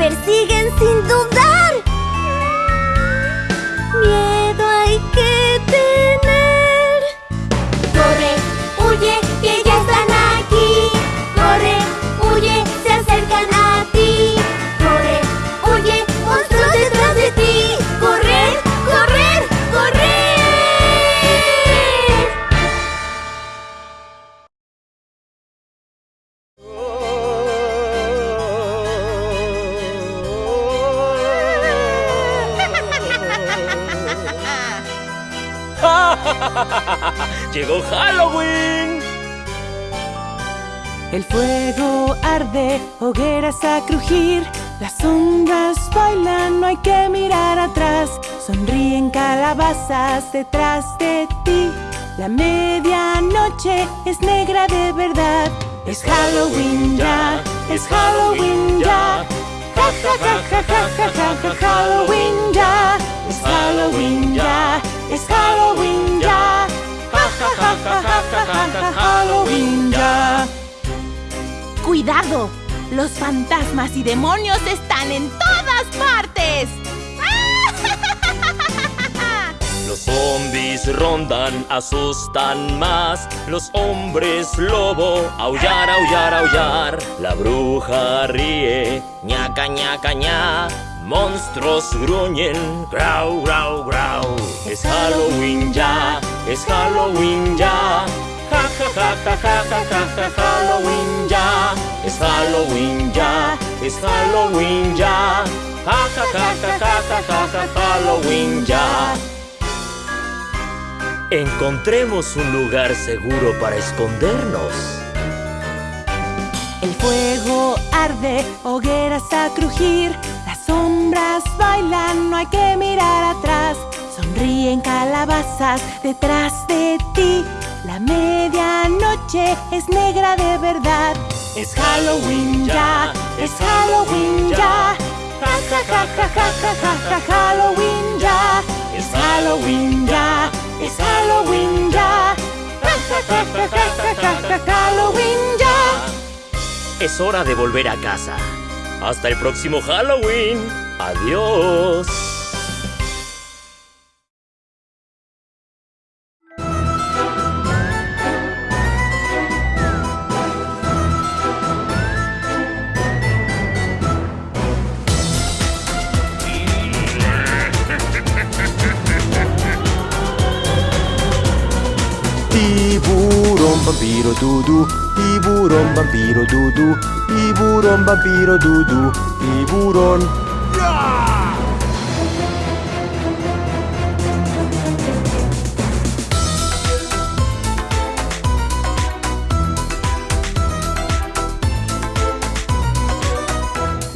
persiguen sin dudar. Hogueras a crujir, las sombras bailan, no hay que mirar atrás, sonríen calabazas detrás de ti. La medianoche es negra de verdad, es Halloween ya, es Halloween ya. Ja ja ja ja ja ja ja Halloween ya, es Halloween ya, es Halloween ya. Ja ja ja ja ja ja ja ja Halloween ya. ¡Cuidado! Los fantasmas y demonios están en todas partes. Los zombies rondan, asustan más. Los hombres lobo, aullar, aullar, aullar. La bruja ríe, ñaca, ñaca, ña. Monstruos gruñen, grau, grau, grau. Es Halloween ya, es Halloween ya. Ja, ja, ja, ja, ja, ja, ja, Halloween ya. Es Halloween ya, es Halloween ya. Ja, ja, ja, ja, ja, ja, ja, ja, Halloween ya. Encontremos un lugar seguro para escondernos. El fuego arde, hogueras a crujir, las sombras bailan, no hay que mirar atrás. Sonríen calabazas detrás de ti. La medianoche es negra de verdad. Es Halloween ya, es Halloween ya. Ja ja ja ja ja ja ja Halloween ya. Es Halloween ya, es Halloween ya. Ja ja ja ja ja ja ja Halloween ya. Es hora de volver a casa. Hasta el próximo Halloween. Adiós. vampiro dudu tiburon vampiro dudu tiburon vampiro dudu Tiburón yeah!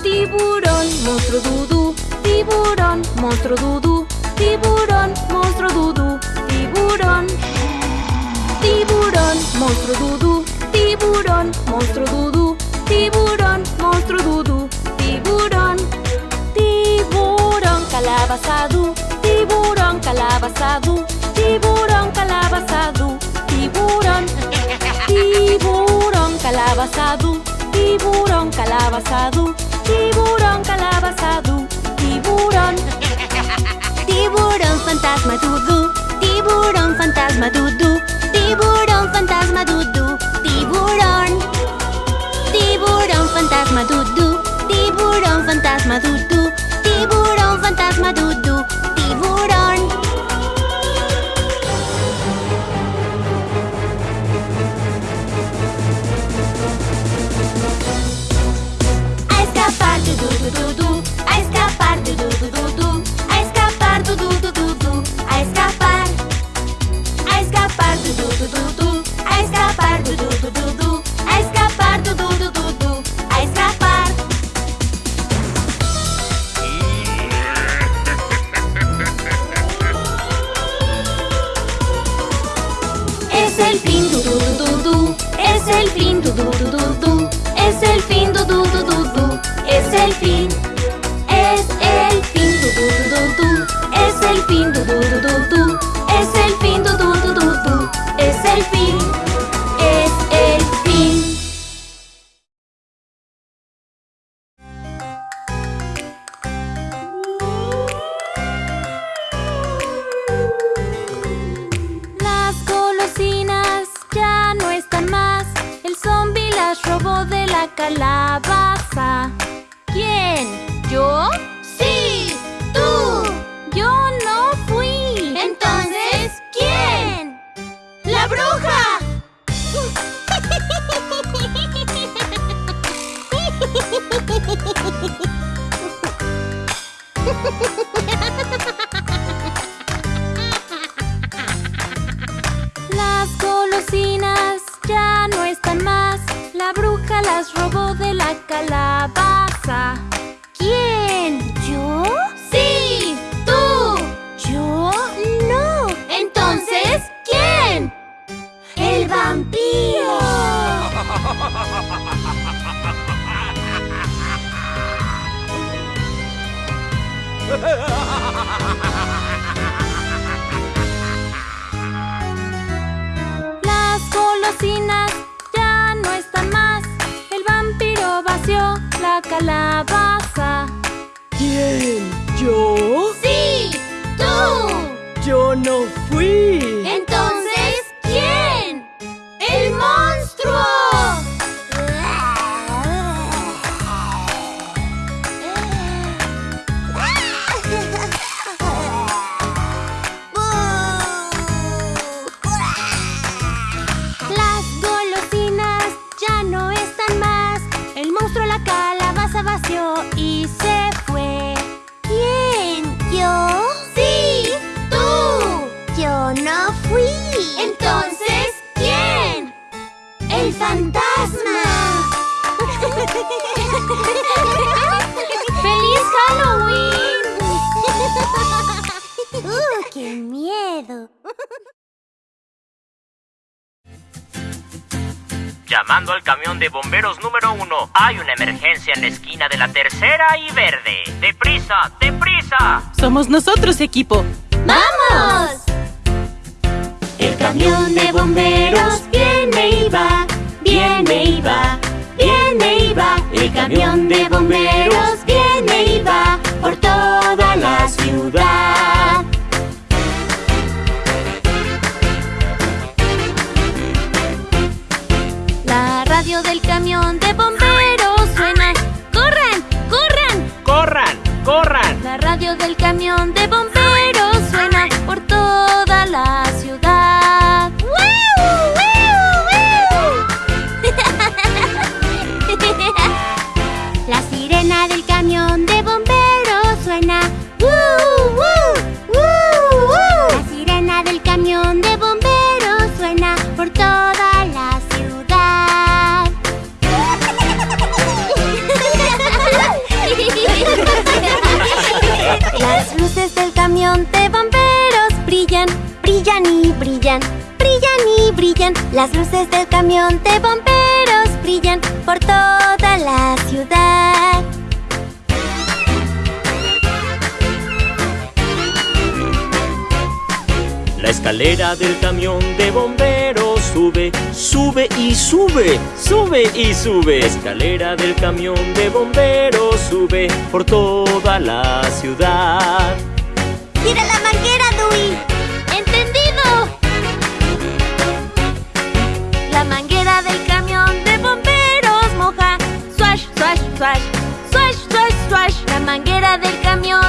Tiburón, monstruo dudu. Tiburón, monstruo dudu. Tiburón, monstruo dudu. Tiburón tiburón, monstruo dudú, tiburón, monstruo dudú, tiburón, monstruo dudú, tiburón, tiburón, calabazadú, tiburón, calabazadú, tiburón, calabazadú, tiburón, tiburón, calabazadú, tiburón, calabazadú, tiburón, calabazadú, tiburón, tiburón, fantasma dudú, tiburón, fantasma dudú. Tiburão fantasma Dudu, tiburão Tiburão fantasma Dudu, tiburão fantasma Dudu Tiburão fantasma Dudu, tiburão A escapar Dudu, Dudu, Dudu A escapar Dudu, Dudu, Dudu A escapar Dudu, Dudu Llamando al camión de bomberos número uno. Hay una emergencia en la esquina de la tercera y verde. ¡Deprisa! ¡Deprisa! Somos nosotros, equipo. ¡Vamos! El camión de bomberos viene y va, viene y va, viene y va. El camión de bomberos viene y va por toda la ciudad. camión de bomberos. horizonte bomberos brillan, brillan y brillan, brillan y brillan. Las luces del camión de bomberos brillan por toda la ciudad. La escalera del camión de bomberos sube, sube y sube, sube y sube. Escalera del camión de bomberos sube por toda la ciudad. ¡Tira la manguera, Dewey! ¡Entendido! La manguera del camión de bomberos moja. Swash, swash, swash. Swash, swash, swash. La manguera del camión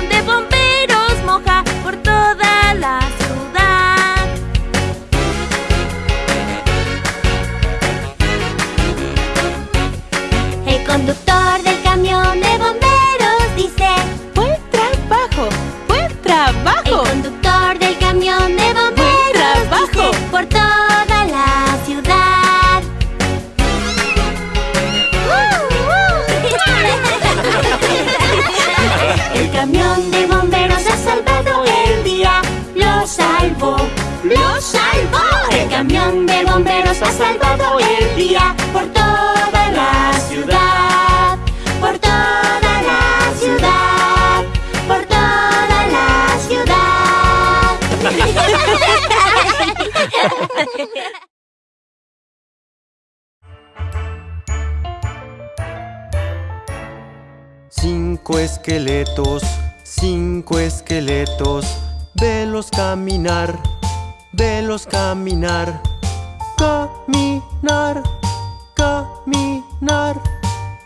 por toda la ciudad, por toda la ciudad, por toda la ciudad. Cinco esqueletos, cinco esqueletos, velos caminar, velos caminar, caminar, caminar,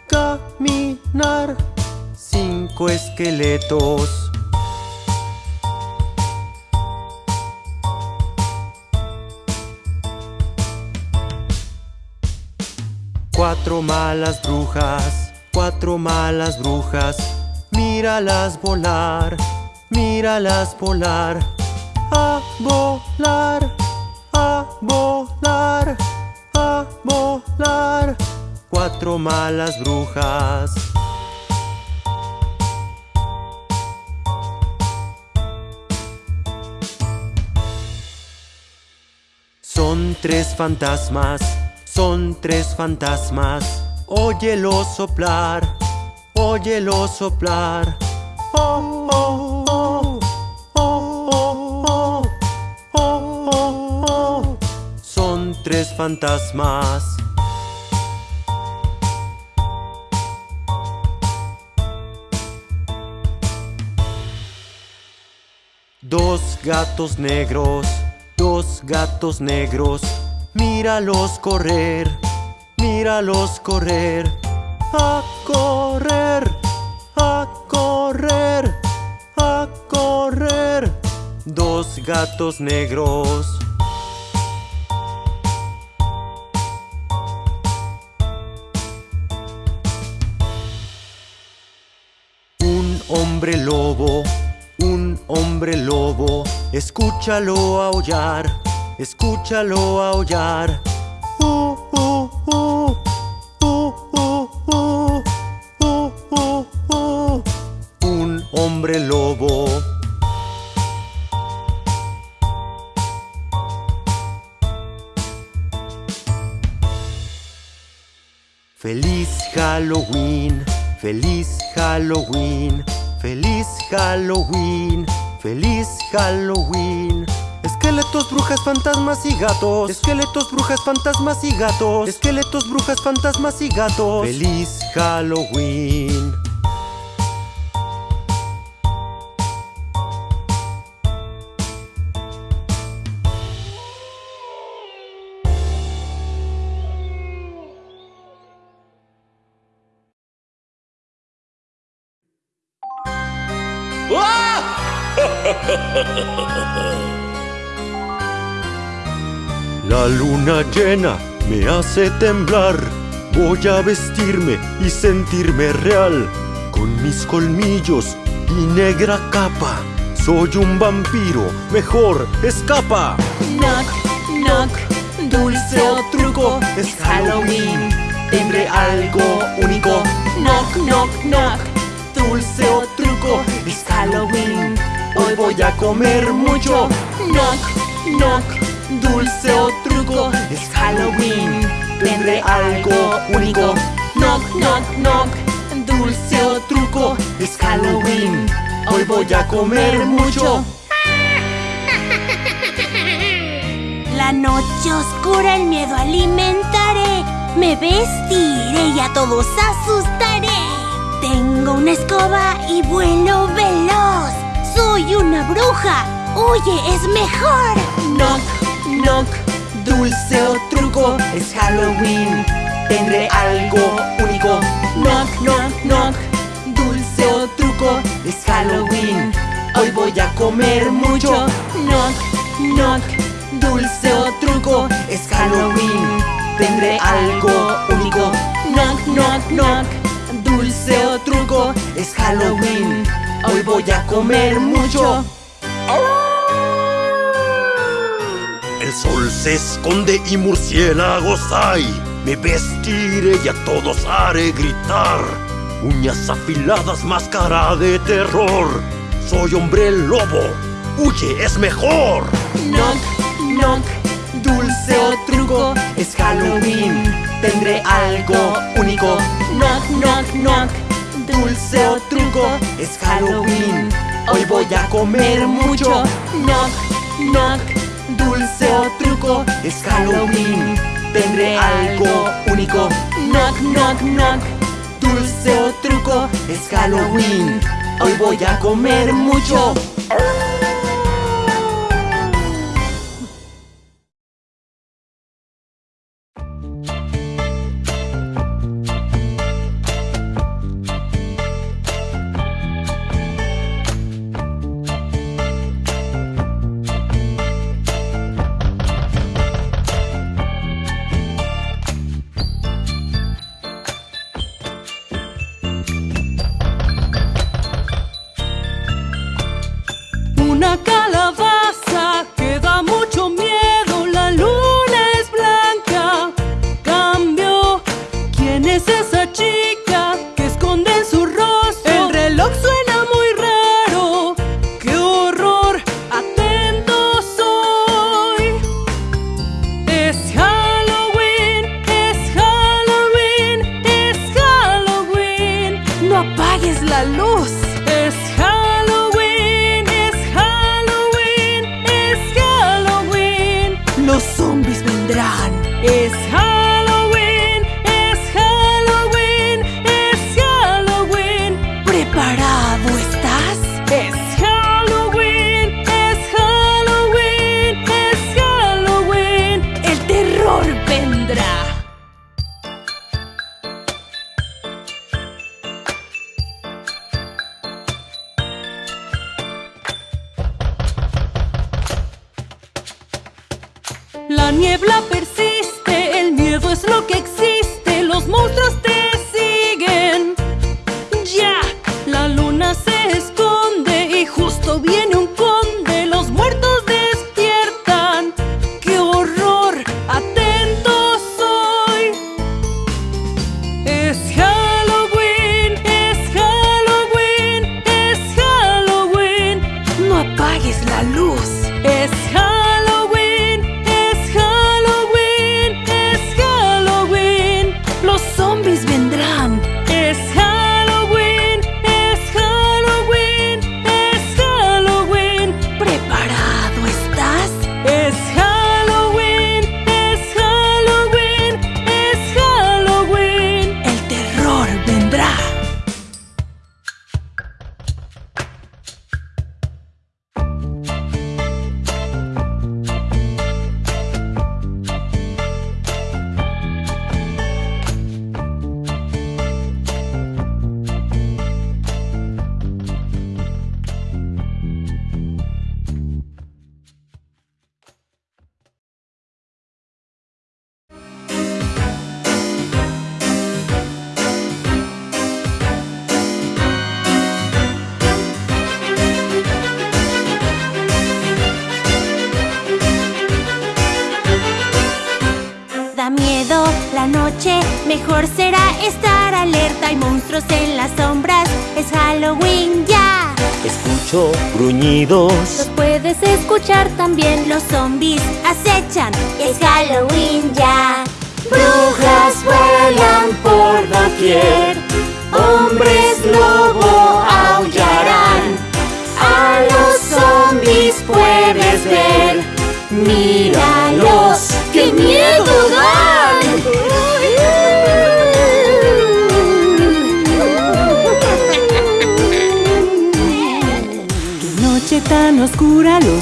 caminar. Cinco esqueletos. Cuatro malas brujas, cuatro malas brujas, míralas volar, míralas volar, a volar, volar, a volar. Cuatro malas brujas. Son tres fantasmas, son tres fantasmas. Óyelo soplar, óyelo soplar. Oh, oh, tres fantasmas. Dos gatos negros, dos gatos negros, míralos correr, míralos correr, a correr, a correr, a correr. Dos gatos negros. hombre lobo, un hombre lobo, escúchalo aullar, escúchalo aullar. Uh uh uh, uh, uh, uh. Un hombre lobo. Feliz Halloween, feliz Halloween feliz Halloween, feliz Halloween. Esqueletos, brujas, fantasmas y gatos. Esqueletos, brujas, fantasmas y gatos. Esqueletos, brujas, fantasmas y gatos. Feliz Halloween. La luna llena me hace temblar. Voy a vestirme y sentirme real. Con mis colmillos y negra capa. Soy un vampiro, mejor escapa. Knock, knock, dulce o truco, es Halloween. Tendré algo único. Knock, knock, knock, dulce o truco, es Halloween. Hoy voy a comer mucho. Knock, knock, dulce o truco, es Halloween. Tendré algo único. Knock, knock, knock, dulce o truco, es Halloween. Hoy voy a comer mucho. La noche oscura, el miedo alimentaré. Me vestiré y a todos asustaré. Tengo una escoba y vuelo veloz. Soy una bruja. Huye, es mejor. Knock, knock, dulce o truco, es Halloween. Tendré algo único. Knock, knock, knock, dulce o truco, es Halloween. Hoy voy a comer mucho. Knock, knock, dulce o truco, es Halloween. Tendré algo único. Knock, knock, knock, dulce o truco, es Halloween. Hoy voy a comer mucho. El sol se esconde y murciélagos hay. Me vestiré y a todos haré gritar. Uñas afiladas, máscara de terror. Soy hombre lobo. Huye, es mejor. Knock, knock, dulce o truco, es Halloween. Tendré algo único. Knock, knock, knock, dulce o truco, es Halloween. Hoy voy a comer mucho. Knock, knock, dulce o truco, es Halloween. Tendré algo único. Knock, knock, knock, dulce o truco, es Halloween. Hoy voy a comer mucho. Niebla persiste,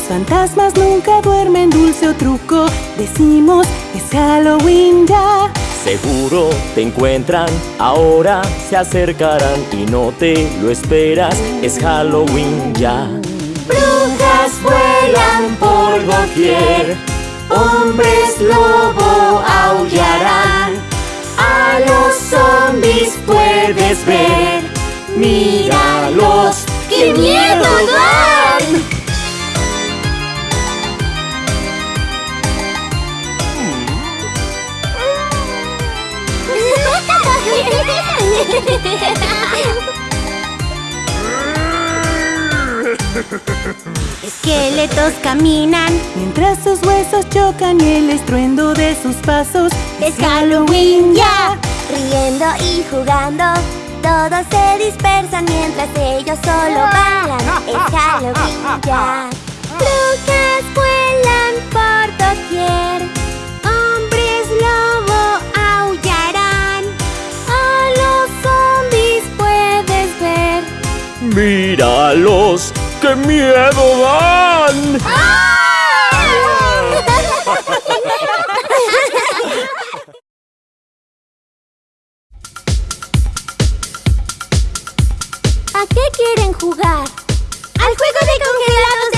fantasmas nunca duermen, dulce o truco. Decimos, es Halloween ya. Seguro te encuentran, ahora se acercarán y no te lo esperas. Es Halloween ya. Brujas vuelan por doquier, hombres lobo aullarán. A los zombies puedes ver, míralos, qué miedo dan. Esqueletos caminan. Mientras sus huesos chocan y el estruendo de sus pasos. Es Halloween ya. Riendo y jugando. Todos se dispersan mientras ellos solo bailan. Es Halloween ya. Brujas vuelan por doquier. Míralos, qué miedo dan. ¿A qué quieren jugar? ¡Al juego de congelados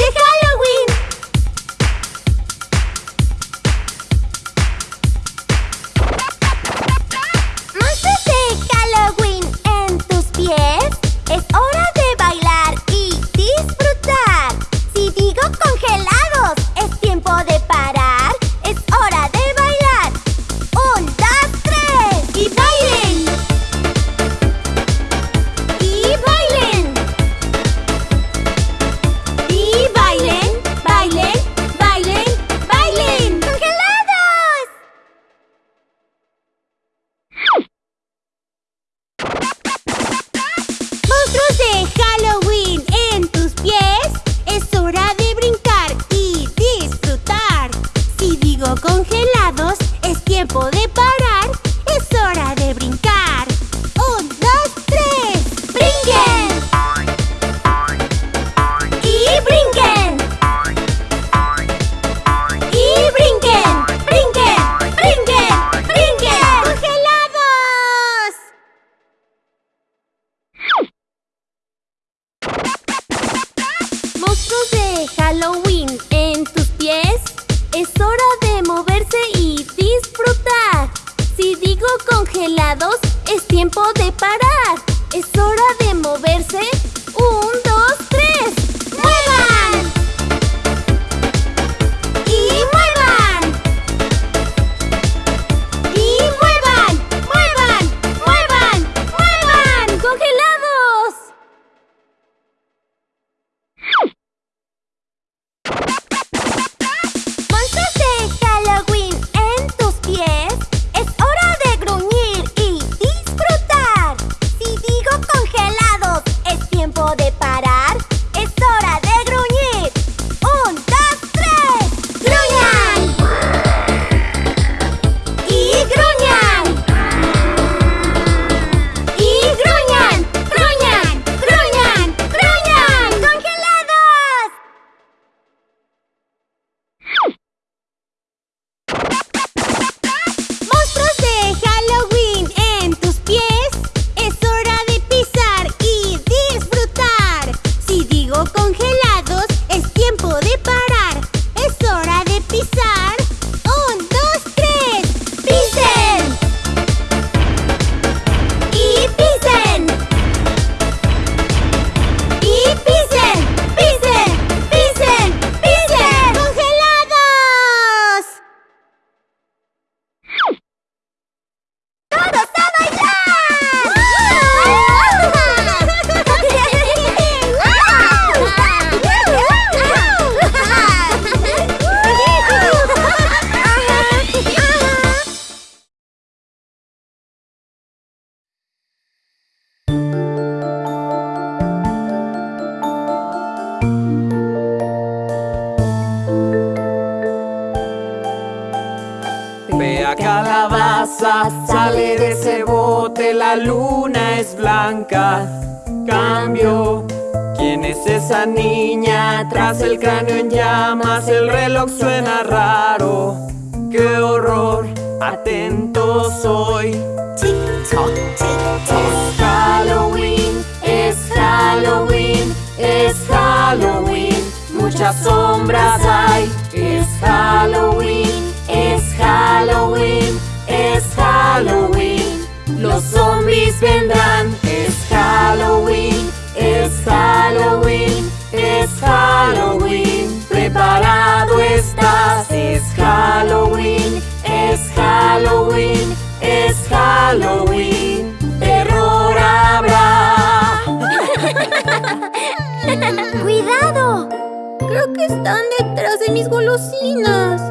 están detrás de mis golosinas.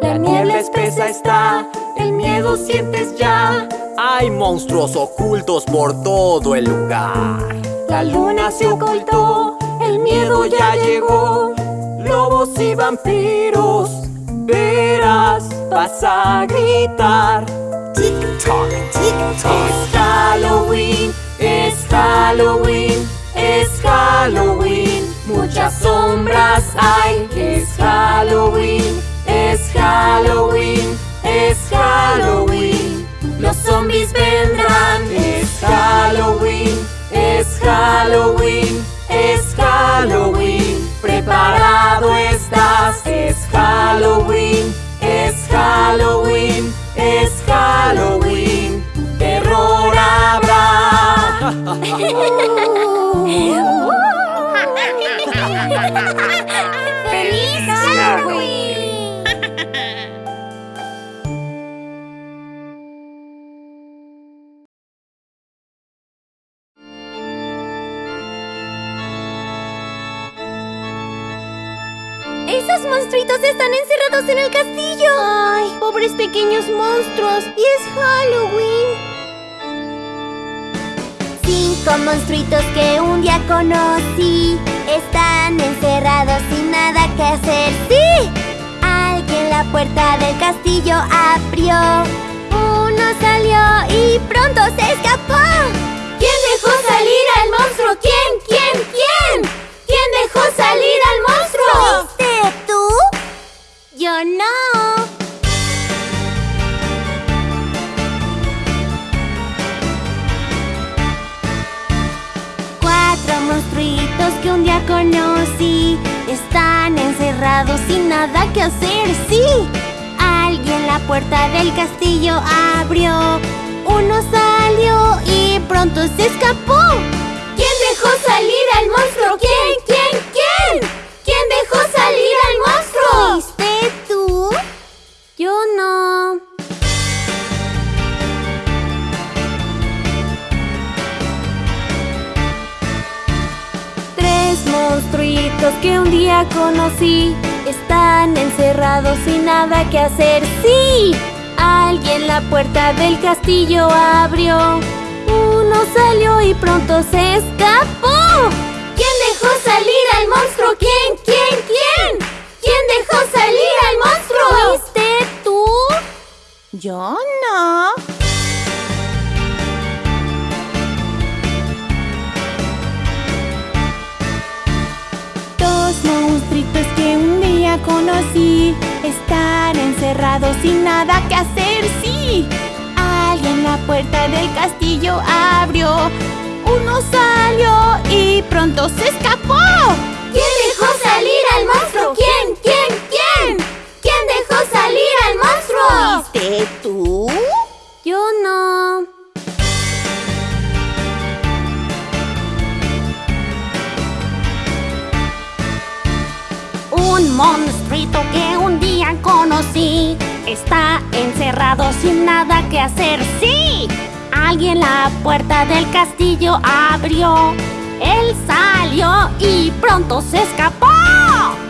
La niebla espesa está, el miedo sientes ya. Hay monstruos ocultos por todo el lugar. La luna se ocultó, el miedo ya llegó. Lobos y vampiros, verás, vas a gritar. Tic toc, tic toc. Es Halloween, es Halloween, es Halloween. Muchas sombras hay. Es Halloween, es Halloween, es Halloween. Los zombies vendrán. Es Halloween, es Halloween, es Halloween. Preparado estás. Es Halloween, es Halloween, es Halloween. Terror habrá. monstruitos están encerrados en el castillo! ¡Ay, pobres pequeños monstruos! ¡Y es Halloween! Cinco monstruitos que un día conocí Están encerrados sin nada que hacer ¡Sí! Alguien la puerta del castillo abrió Uno salió y pronto se escapó conocí Están encerrados sin nada que hacer, sí Alguien la puerta del castillo abrió Uno salió y pronto se escapó ¿Quién dejó salir al monstruo? ¿Quién? ¿Quién? ¿Quién? ¿Quién dejó salir monstruitos que un día conocí Están encerrados sin nada que hacer ¡Sí! Alguien la puerta del castillo abrió Uno salió y pronto se escapó ¿Quién dejó salir al monstruo? ¿Quién? ¿Quién? ¿Quién? ¿Quién dejó salir al monstruo? ¿Fuiste tú? Yo no. Conocí Están encerrados sin nada que hacer, sí Alguien la puerta del castillo abrió Uno salió y pronto se escapó ¿Quién dejó salir al monstruo? ¿Quién? ¿Quién? ¿Quién? ¿Quién dejó salir al monstruo? ¿Fuiste tú? Yo no. Un monstruito que un día conocí Está encerrado sin nada que hacer, sí Alguien la puerta del castillo abrió Él salió y pronto se escapó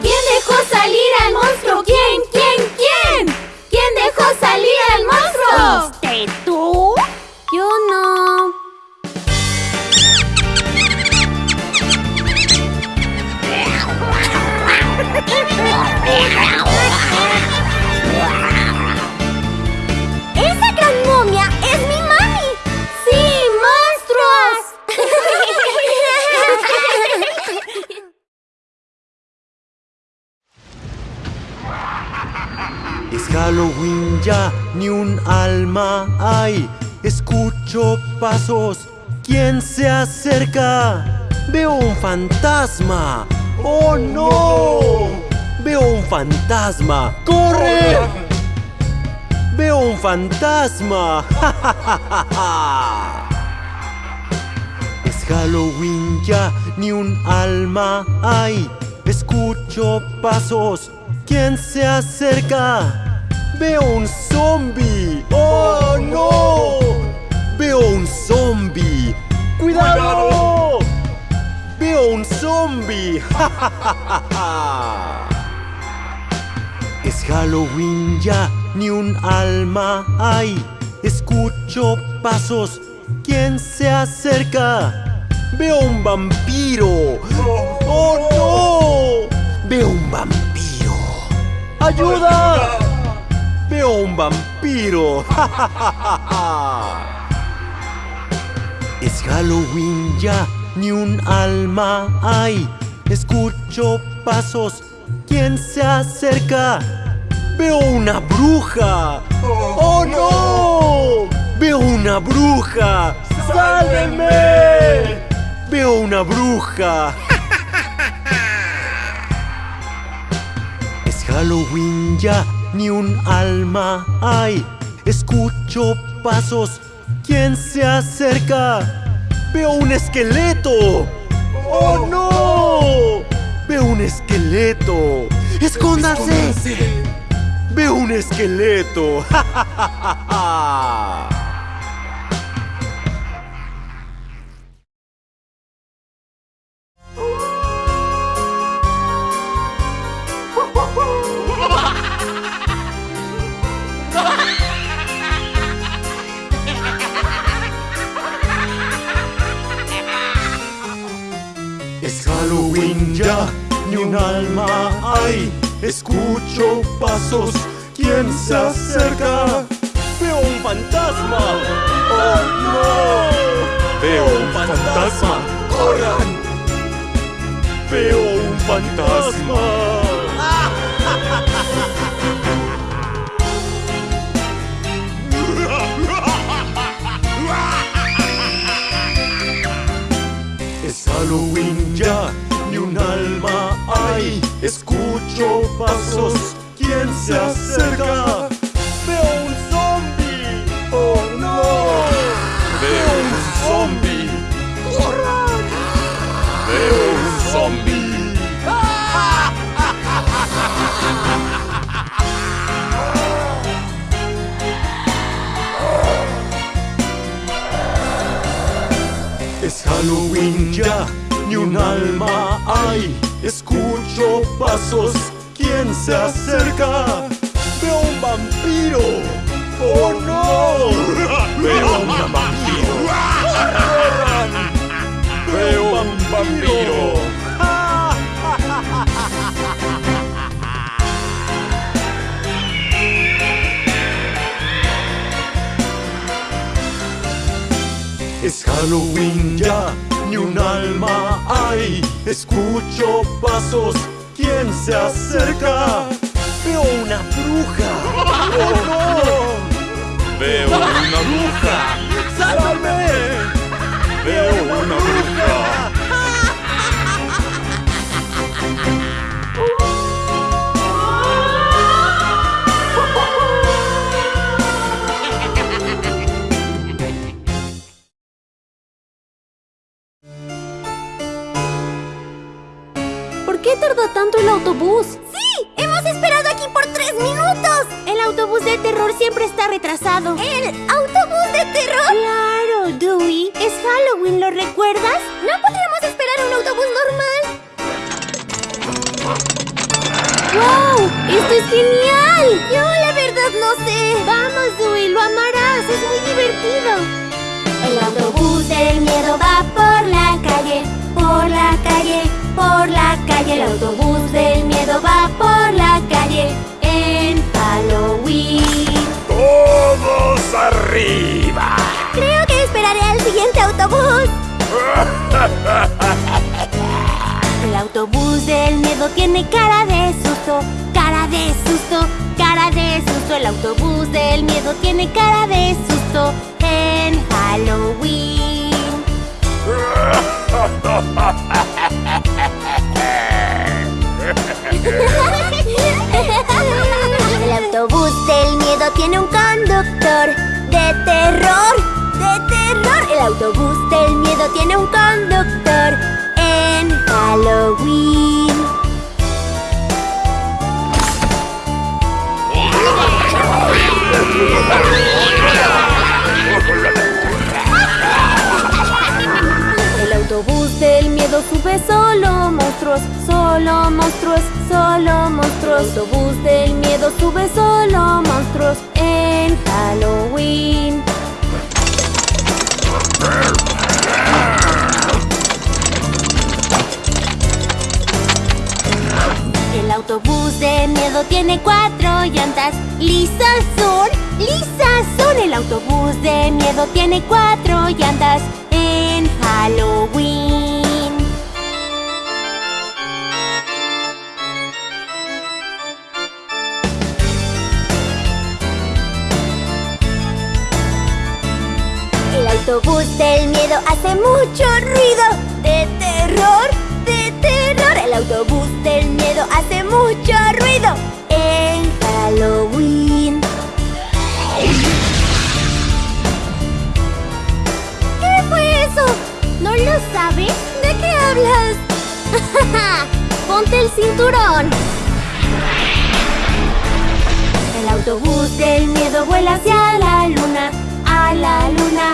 ¿Quién dejó salir al monstruo? ¿Quién? ¿Quién? ¿Quién? ¿Quién dejó salir al monstruo? ¿Fuiste tú? ¡Esa gran momia es mi mami! ¡Sí, monstruos! es Halloween ya, ni un alma hay. Escucho pasos. ¿Quién se acerca? Veo un fantasma. ¡Oh no! Veo un fantasma. ¡Corre! Veo un fantasma. Es Halloween ya, ni un alma hay. Escucho pasos. ¿Quién se acerca? Veo un zombie. ¡Oh no! Veo un zombie. ¡Cuidado! Veo un zombie. Es Halloween ya, ni un alma hay. Escucho pasos. ¿Quién se acerca? Veo un vampiro. ¡Oh no! Veo un vampiro. ¡Ayuda! Veo un vampiro. Es Halloween ya, ni un alma hay. Escucho pasos. ¿Quién se acerca? Veo una bruja. ¡Oh no! Veo una bruja. ¡Sálvenme! Veo una bruja. Es Halloween ya, ni un alma hay. Escucho pasos. ¿Quién se acerca? Veo un esqueleto. ¡Oh no! Veo un esqueleto. ¡Escóndase! Veo un esqueleto. Es ni un alma hay. Escucho pasos, ¿quién se acerca? Veo un fantasma. ¡Oh no! Veo un fantasma. ¡Corran! Veo un fantasma. Es Halloween ya, ni un alma hay. Escucho pasos, ¿quién se acerca? Veo un zombie. ¡Oh no! Veo un zombie. ¡Corran! Veo un zombie. Es Halloween ya, ni un alma hay. Escucho pasos, ¿quién se acerca? Veo un vampiro. ¡Oh no! Veo un vampiro. Veo un vampiro. Es Halloween ya, ni un alma hay. Escucho pasos, ¿quién se acerca? Veo una bruja. ¡Oh no! Veo una bruja. ¡Sálvame! Veo una bruja. ¿Por qué tardó tanto el autobús? ¡Sí! ¡Hemos esperado aquí por tres minutos! El autobús de terror siempre está retrasado. ¿El autobús de terror? Claro, Dewey. Es Halloween, ¿lo recuerdas? ¿No podríamos esperar un autobús normal? ¡Wow! ¡Esto es genial! Yo la verdad no sé. Vamos, Dewey, lo amarás. Es muy divertido. El autobús del miedo va por la calle, por la calle, por la calle. El autobús del miedo va por la calle en Halloween. ¡Todos arriba! Creo que esperaré al siguiente autobús. El autobús del miedo tiene cara de susto, cara de susto, cara de susto. El autobús del miedo tiene cara de susto tiene un conductor de terror, de terror. El autobús del miedo tiene un conductor en Halloween. sube solo monstruos, solo monstruos, solo monstruos. El autobús del miedo sube solo monstruos en Halloween. El autobús de miedo tiene cuatro llantas. Lisas son, lisas son. El autobús de miedo tiene cuatro llantas en Halloween. Del miedo hace mucho ruido de terror, de terror. El autobús del miedo hace mucho ruido en Halloween. ¿Qué fue eso? ¿No lo sabes? ¿De qué hablas? Ponte el cinturón. El autobús del miedo vuela hacia la luna, a la luna,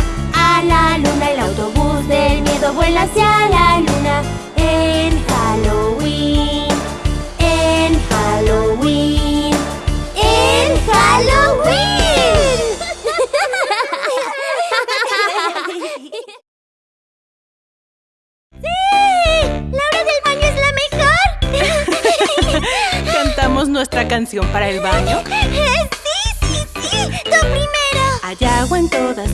a la luna. El autobús del miedo vuela hacia la luna en Halloween, en Halloween, en Halloween. ¡Sí! ¡La hora del baño es la mejor! ¿Cantamos nuestra canción para el baño? ¡Sí, sí, sí! ¡Tú primero! Hay agua en todas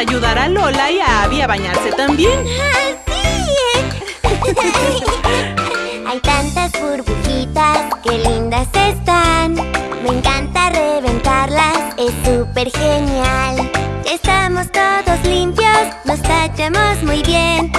ayudar a Lola y a Abby a bañarse también. Hay tantas burbujitas, qué lindas están. Me encanta reventarlas, es súper genial. Estamos todos limpios, nos tachamos muy bien.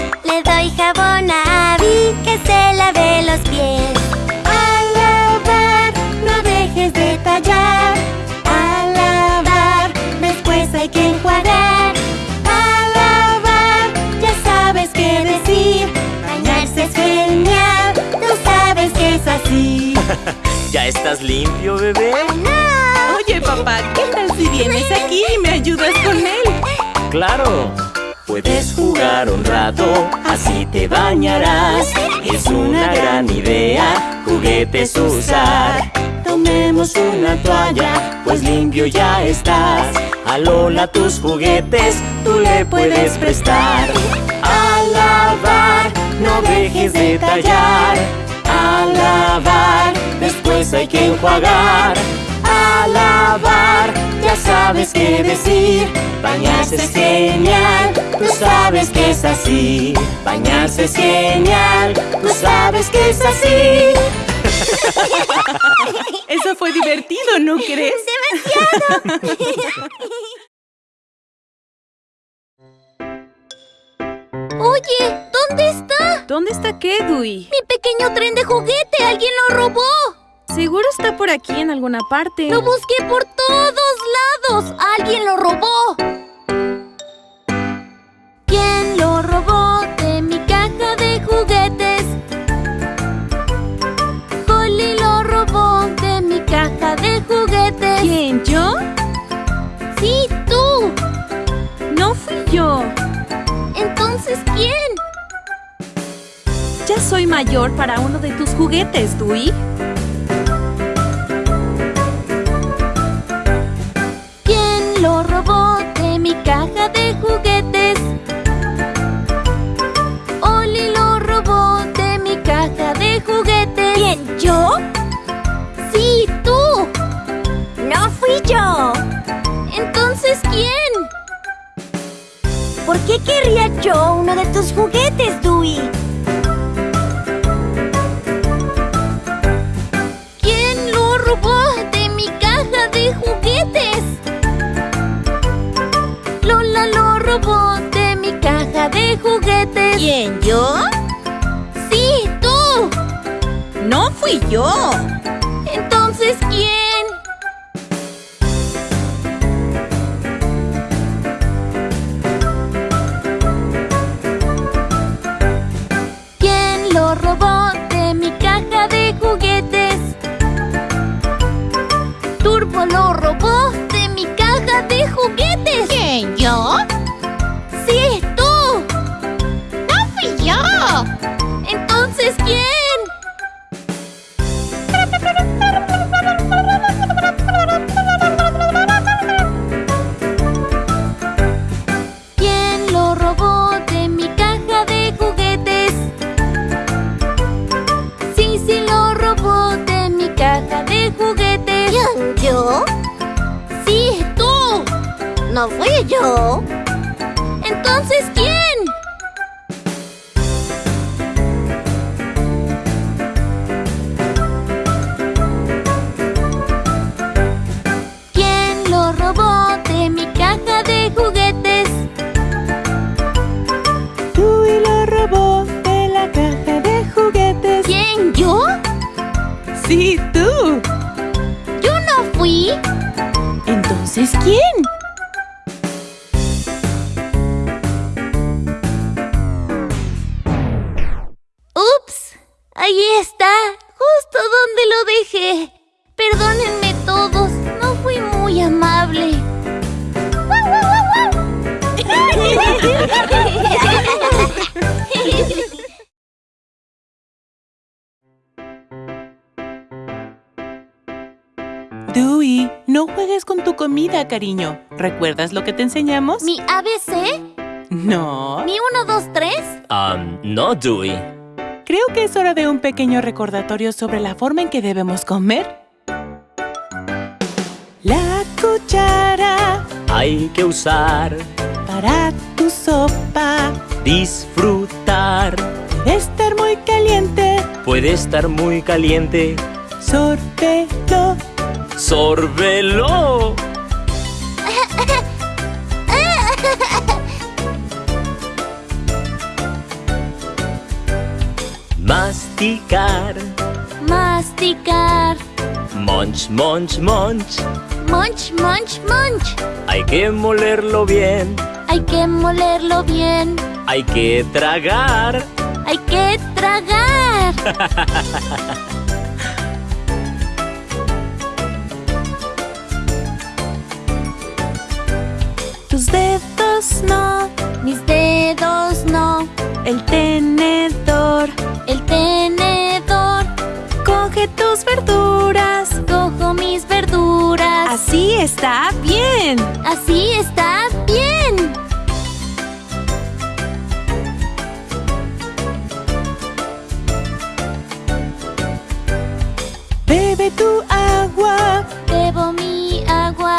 Estás limpio, bebé? Oye, papá, ¿qué tal si vienes aquí y me ayudas con él? Claro. Puedes jugar un rato, así te bañarás. Es una gran idea, juguetes usar. Tomemos una toalla, pues limpio ya estás. A Lola tus juguetes, tú le puedes prestar. A lavar, no dejes de tallar. A lavar, después hay que enjuagar. A lavar, ya sabes qué decir. Bañarse es genial, tú sabes que es así. Bañarse es genial, tú sabes que es así. Eso fue divertido, ¿no crees? Oye, ¿dónde está? ¿Dónde está qué, Dewey? Mi pequeño tren de juguete, alguien lo robó. Seguro está por aquí en alguna parte. Lo busqué por todos lados. Alguien lo robó. ¿Quién lo robó de mi caja de juguetes? Holly lo robó de mi caja de juguetes. ¿Quién? ¿Yo? Sí, tú. No fui yo. Entonces, ¿quién? Ya soy mayor para uno de tus juguetes, Dewey. Caja de juguetes. Oli lo robó de mi caja de juguetes. ¿Quién, yo? Sí, tú. No fui yo. Entonces, ¿quién? ¿Por qué querría yo uno de tus juguetes, Dewey? Robó de mi caja de juguetes. ¿Quién, yo? Sí, tú. No fui yo. Entonces. ¿Quién lo que te enseñamos? ¿Mi ABC? No. ¿Mi 1, 2, 3? Um, no, Dewey. Creo que es hora de un pequeño recordatorio sobre la forma en que debemos comer. La cuchara Hay que usar, para tu sopa disfrutar. debe estar muy caliente. Puede estar muy caliente. Sorbelo. ¡Sorbelo! Masticar. Masticar. Munch, munch, munch. Munch, munch, munch. Hay que molerlo bien. Hay que molerlo bien. Hay que tragar. Hay que tragar. no. Mis dedos no. El tenedor. El tenedor. Coge tus verduras. Cojo mis verduras. Así está bien. Así está bien. Bebe tu agua. Bebo mi agua.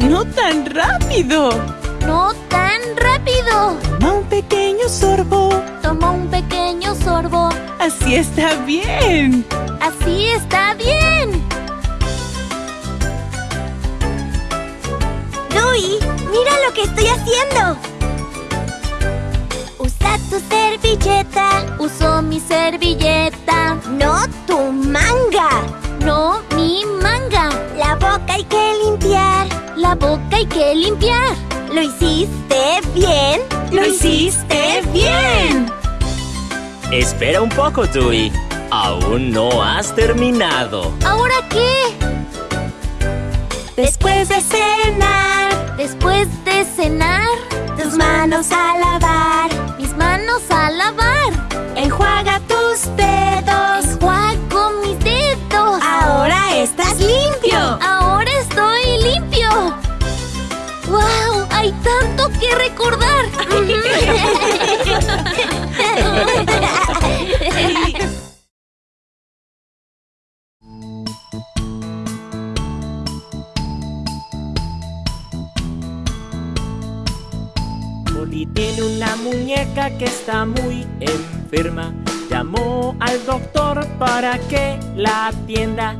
No tan rápido. No tan rápido. Toma un pequeño sorbo. Tomo un pequeño sorbo. Así está bien. Así está bien. Dewey, mira lo que estoy haciendo. Usa tu servilleta, Uso mi servilleta. no tu manga. No mi manga. La boca hay que limpiar. La boca hay que limpiar. ¿Lo hiciste bien? Lo hiciste bien. Espera un poco, Dewey. Aún no has terminado. ¿Ahora qué? Después de cenar, Después de cenar, tus manos a lavar. mis manos a lavar. Enjuaga tus dedos. Enjuago mis dedos. Ahora estás limpio. Ahora estoy limpio. ¡Wow! Hay tanto que recordar. Oli tiene una muñeca que está muy enferma. Llamó al doctor para que la atienda.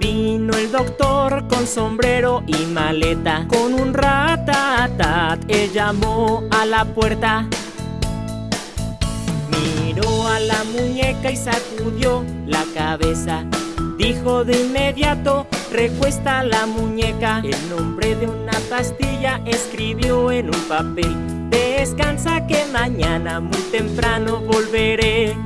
Vino el doctor con sombrero y maleta. Con un ratatat, él llamó a la puerta. Miró a la muñeca y sacudió la cabeza. Dijo de inmediato, recuesta la muñeca. El nombre de una pastilla escribió en un papel. Descansa que mañana muy temprano volveré.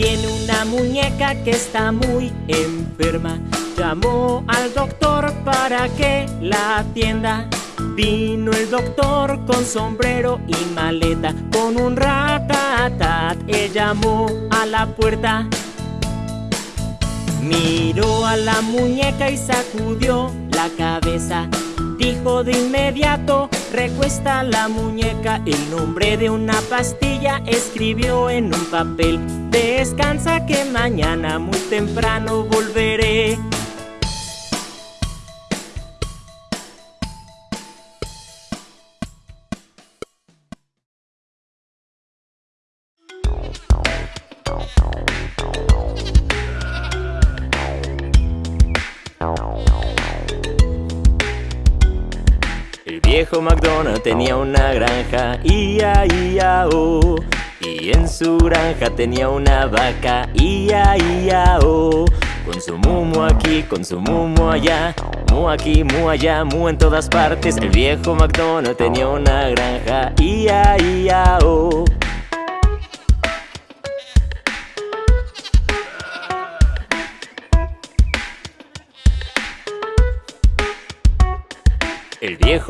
Tiene una muñeca que está muy enferma. Llamó al doctor para que la atienda. Vino el doctor con sombrero y maleta, con un ratatat. Él llamó a la puerta. Miró a la muñeca y sacudió la cabeza. Dijo de inmediato, recuesta la muñeca. El nombre de una pastilla escribió en un papel. Descansa que mañana muy temprano volveré. Viejo McDonald tenía una granja, ia, ia, oh. Y en su granja tenía una vaca, ia, ia, oh. Con su mumo aquí, con su mumo allá, mu aquí, mu allá, mu en todas partes. El viejo McDonald tenía una granja, ia, ia, oh.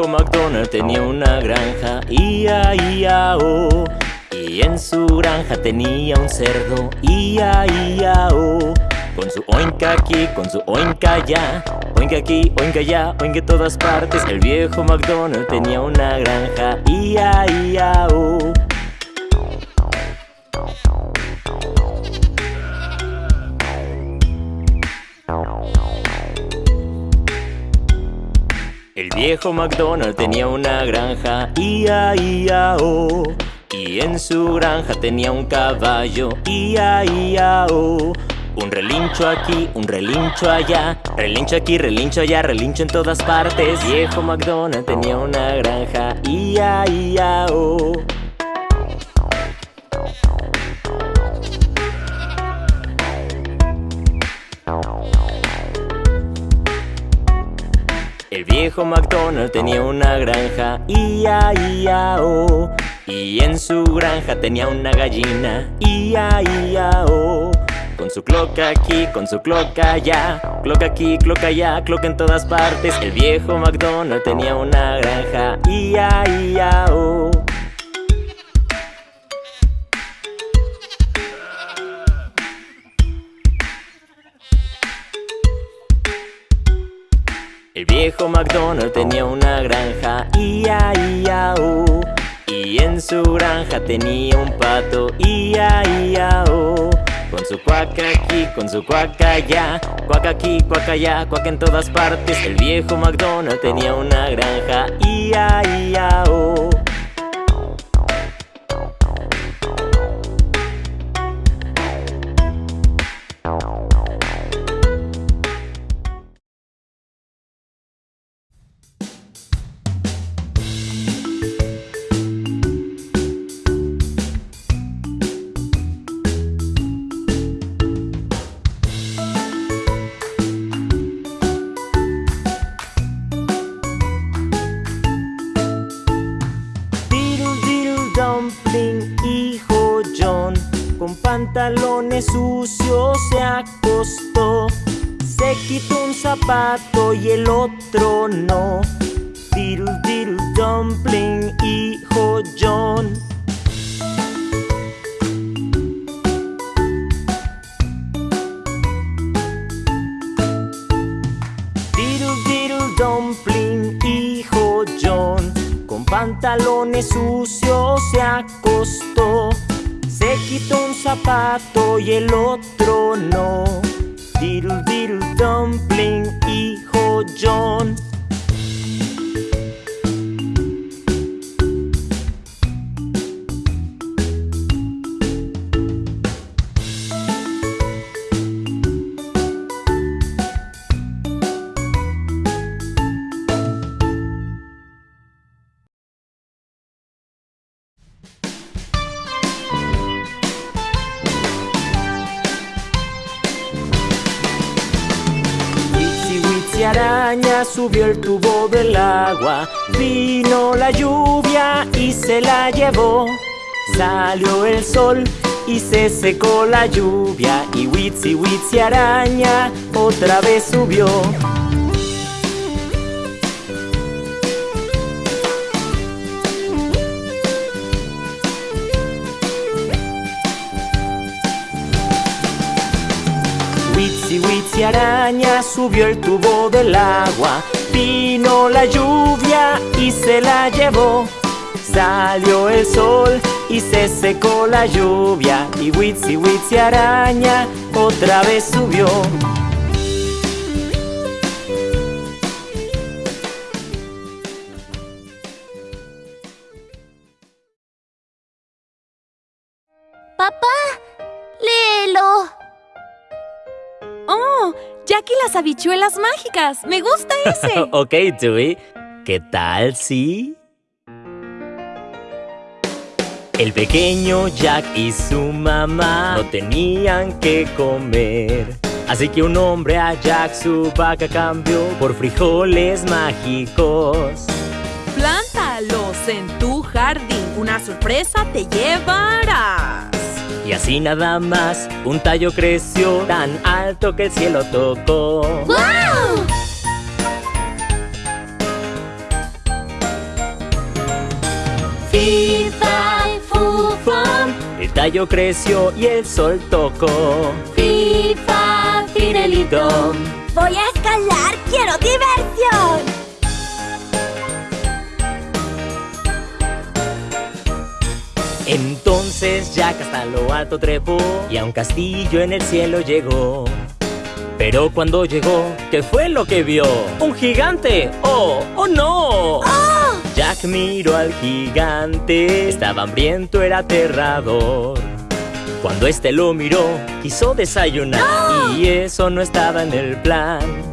Viejo McDonald tenía una granja, ia, ia, oh. Y en su granja tenía un cerdo, ia, ia, oh. Con su oinca aquí, con su oinca allá, oinca aquí, oinca allá, oinca en todas partes. El viejo McDonald tenía una granja, ia, ia, oh. El viejo McDonald tenía una granja, ia, ia, oh. Y en su granja tenía un caballo, ia, ia, oh. Un relincho aquí, un relincho allá, relincho aquí, relincho allá, relincho en todas partes. Viejo McDonald tenía una granja, ia, ia, oh. El viejo McDonald tenía una granja, ia, ia, oh. Y en su granja tenía una gallina, ia, ia, oh. Con su cloca aquí, con su cloca allá, cloca aquí, cloca allá, cloca en todas partes. El viejo McDonald tenía una granja, ia, ia, oh. Viejo McDonald tenía una granja, ia, ia, oh. Y en su granja tenía un pato, ia, ia, oh. Con su cuaca aquí, con su cuaca allá, cuaca aquí, cuaca allá, cuaca en todas partes. El viejo McDonald tenía una granja, ia, ia, oh. Subió el tubo del agua, vino la lluvia y se la llevó. Salió el sol y se secó la lluvia y Witsi Witsi araña otra vez subió. Witsi Witsi araña subió el tubo del agua, vino la lluvia y se la llevó. Salió el sol y se secó la lluvia y Witsi Witsi araña otra vez subió. Y las habichuelas mágicas. Me gusta ese. ok, Dewey. ¿Qué tal si? El pequeño Jack y su mamá no tenían que comer. Así que un hombre a Jack su vaca cambió por frijoles mágicos. Plántalos en tu jardín. Una sorpresa te llevarás. Y así nada más, un tallo creció tan alto que el cielo tocó. ¡Wow! Fi, fa, fu, fum. El tallo creció y el sol tocó. Fi, fa, fidelidom. Voy a escalar, quiero diversión. Entonces Jack hasta lo alto trepó y a un castillo en el cielo llegó. Pero cuando llegó, ¿qué fue lo que vio? ¡Un gigante! ¡Oh! ¡Oh no! Jack miró al gigante, estaba hambriento, era aterrador. Cuando este lo miró, quiso desayunar y eso no estaba en el plan.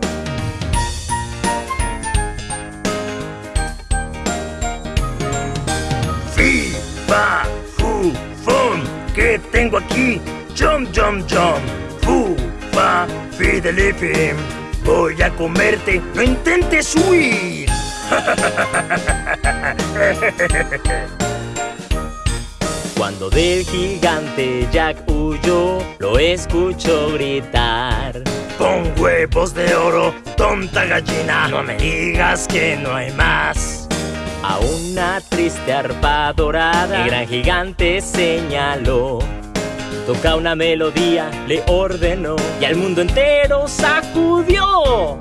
¿Qué tengo aquí? Jump, jump, jump. Fu, fa, fidelifim. Voy a comerte. No intentes huir. Cuando del gigante Jack huyó, lo escuchó gritar. Pon huevos de oro, tonta gallina. No me digas que no hay más. A una triste arpa dorada, el gran gigante señaló. Toca una melodía, le ordenó y al mundo entero sacudió.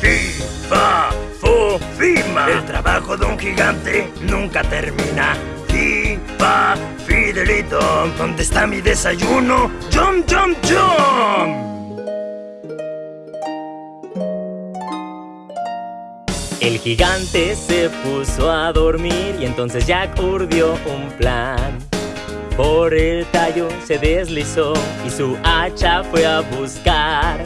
Fi, fa, fu, fima. El trabajo de un gigante nunca termina. Fi, fa, fidelito. ¿Dónde está mi desayuno? Jump, jump, jump. El gigante se puso a dormir y entonces Jack urdió un plan. Por el tallo se deslizó y su hacha fue a buscar.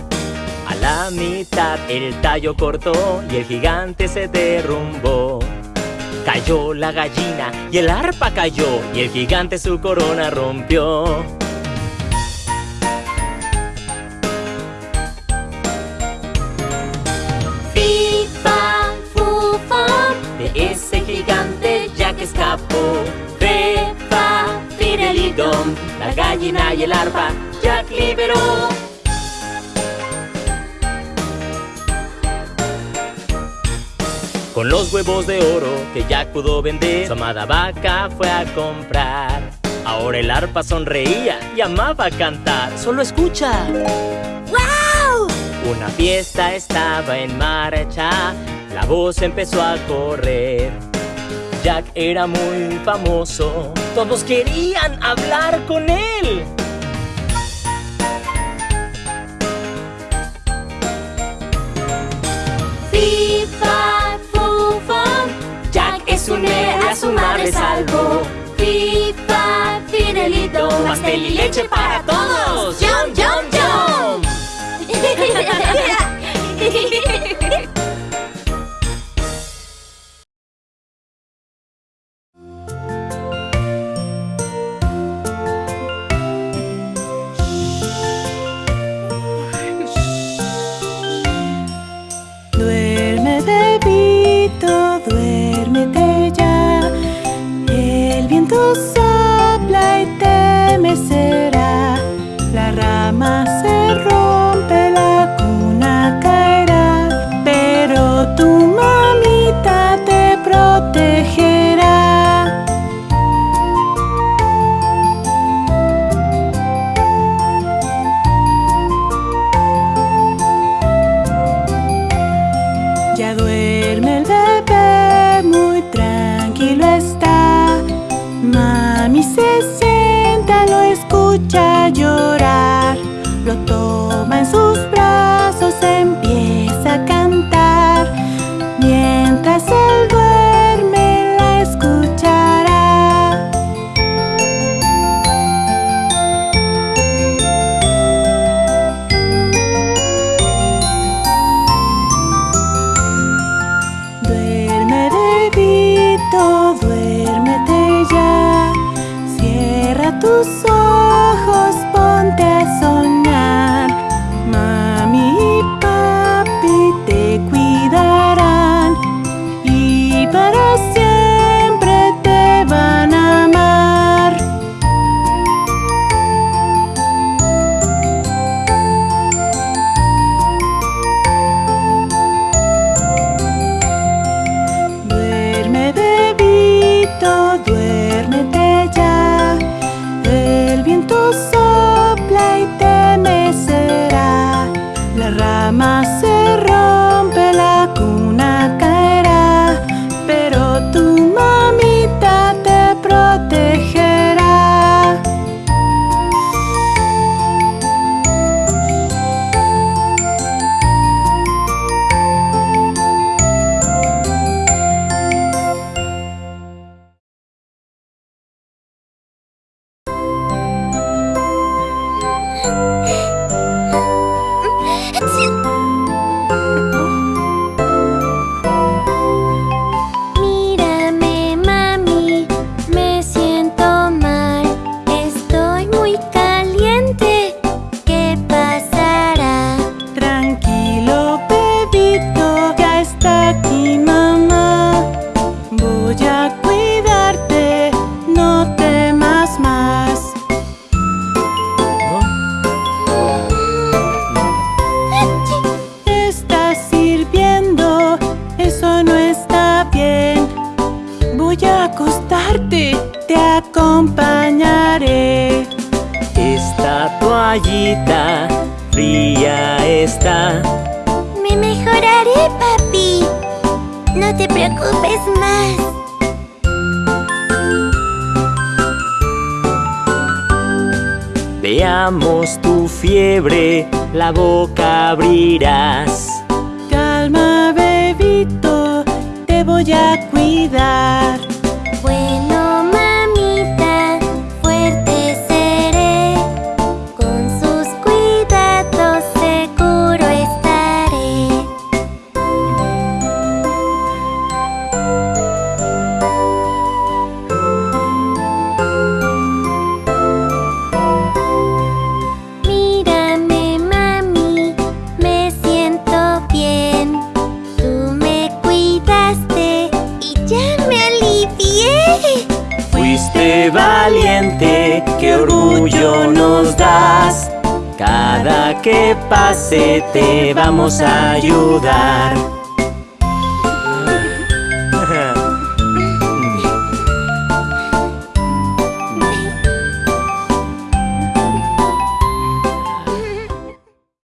A la mitad el tallo cortó y el gigante se derrumbó. Cayó la gallina y el arpa cayó y el gigante su corona rompió. la gallina y el arpa Jack liberó. Con los huevos de oro que Jack pudo vender, su amada vaca fue a comprar. Ahora el arpa sonreía y amaba cantar. Solo escucha. ¡Wow! Una fiesta estaba en marcha, la voz empezó a correr. Jack era muy famoso, todos querían hablar con él. Fifa, fufa, Jack es un héroe, a su madre salvo. Fifa, Fidelito, pastel y leche para todos. ¡Yum, yum, yum! sopla y te mecerá la rama se